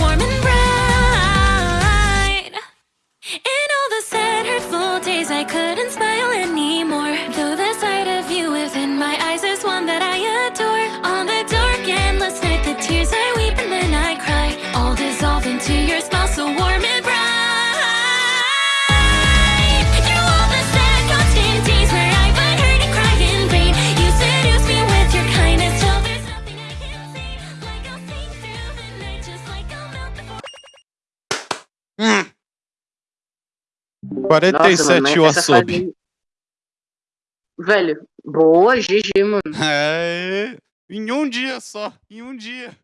warm and bright. In all the sad, hurtful days I couldn't smile anymore. Though the sight of you within my eyes is one that I adore. On the dark, endless night, the tears I weep and then I cry. All dissolve into your smile so warm and 47 Nossa, mano, wasabi. fase- Velho, boa, GG, mano. É, em um dia só, em um dia.